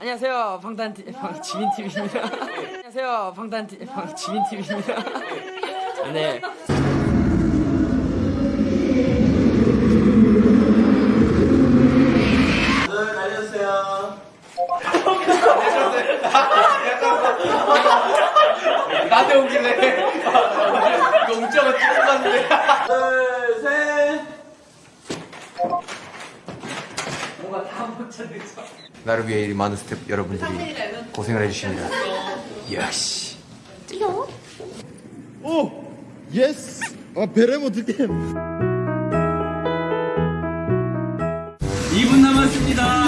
안녕하세요 방탄 티- 방 지민 TV입니다. 안녕하세요 방탄 티- 방 지민 TV입니다. 네. 나한테 오길래 용자가 찍고 갔는데 나를 위해 이 많은 스태프 여러분들이 고생을 해주십니다. 야씨. 오! 예스! 아 베레모 어떡해 2분 남았습니다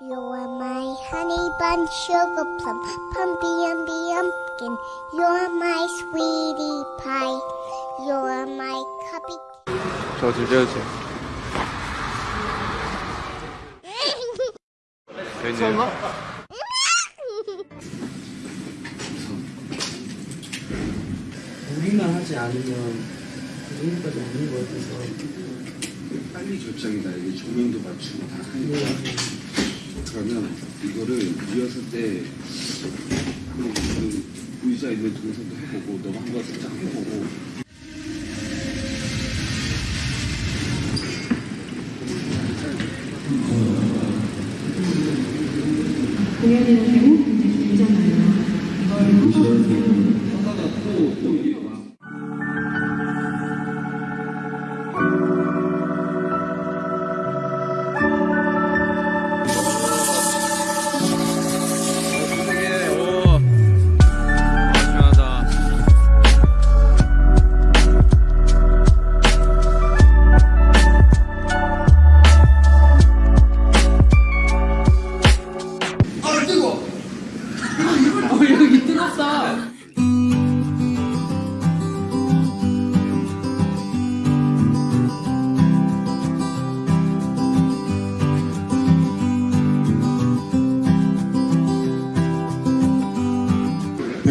You are my honeybunch, sugar plum, pumpy umpy umpkin. You're my sweetie pie. You're my cuppy. 저좀 떼어주세요. 설마? 우리만 하지 않으면 그 정도까지 아닌 것 같아서. 빨리 결정이다. 이게 조명도 맞추고 다 하니까. 그러면 이거를 리허설 때 한번 그 의자 있는 동선도 해보고 너가 한번 살짝 해보고 보시면 또, 또 이게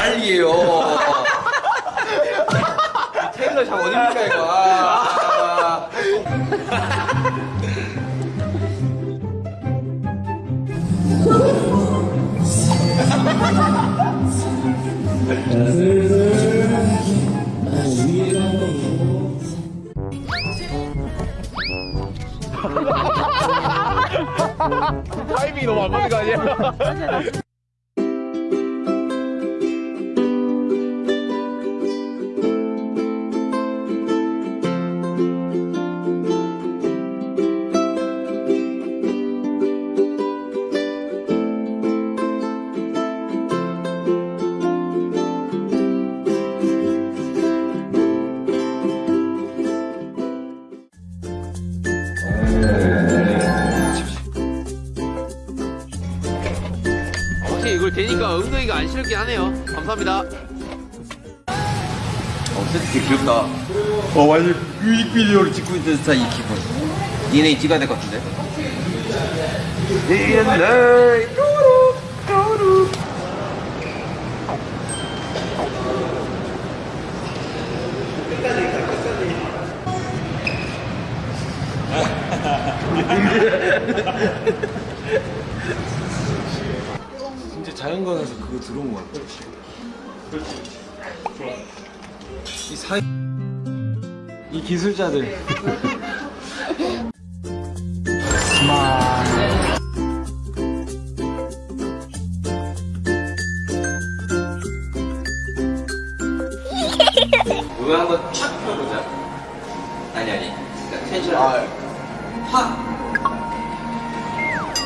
갈리에요 테일러 샵 어딥니까 이거 아, 아. 타이밍이 너무 안 맞는 거 아니야? 싫긴 하네요. 감사합니다. 어, 되게 귀엽다. 어, 완전 뮤직비디오를 찍고 있는 듯한 이 기분. DNA 찍어야 될 것 같은데? DNA, 또루, 또루. 자 연관에서 그거 들어온 것 같아. 이 사이 이 기술자들. 이거 한번 촥 펴보자. 아니 아니. 그러니까 텐션. 아, 팍.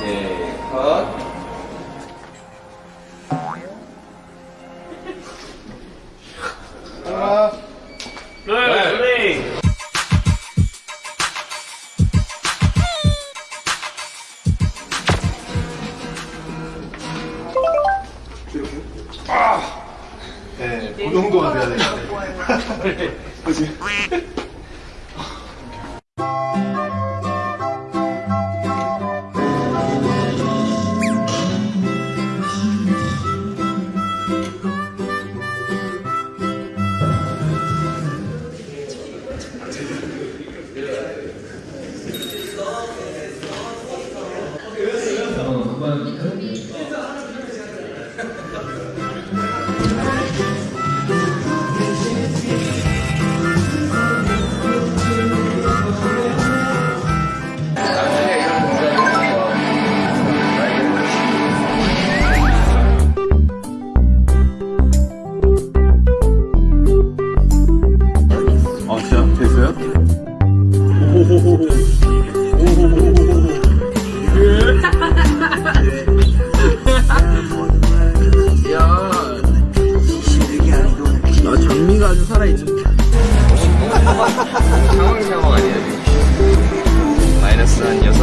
네, 컷. 그 정도가 돼야 되는데. 그지?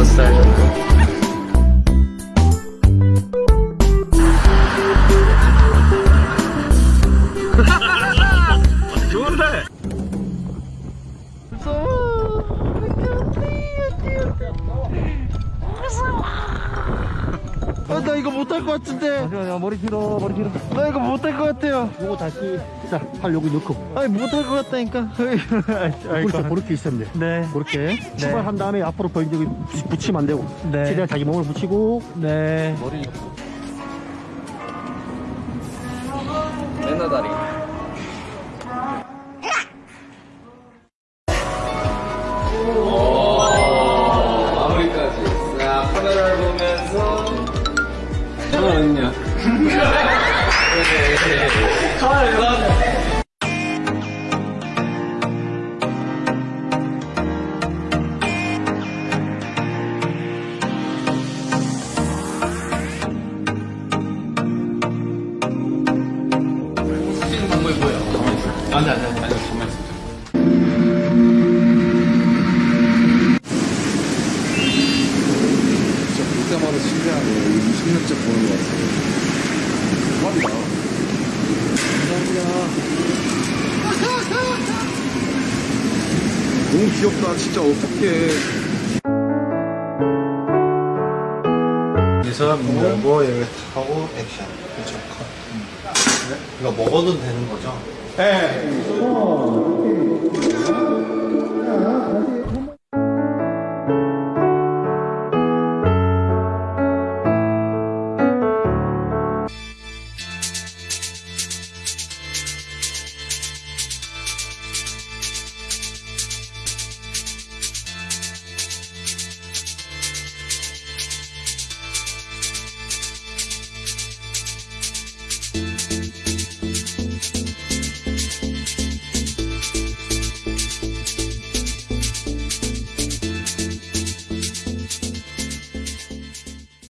마이너 나 이거 못할 것 같은데. 잠시만요, 머리 길어, 머리 길어. 나 이거 못할 것 같아요. 요거 다시, 자, 팔 여기 넣고. 아니, 못할 것 같다니까. 그렇죠, 그렇게 있으면 돼. 네. 그렇게. 출발한 다음에 앞으로 여기 붙이면 안 되고. 네. 최대한 자기 몸을 붙이고. 네. 맨날 다리. 마무리 진짜 볼 때마다 신기하네. 20년째 보는 것 같아. 대박이다. 감사합니다. 너무 귀엽다. 진짜 어떡해. 그래서 밀고 여기 하고 액션 그렇죠 컷 음. 이거 먹어도 되는 거죠? 네.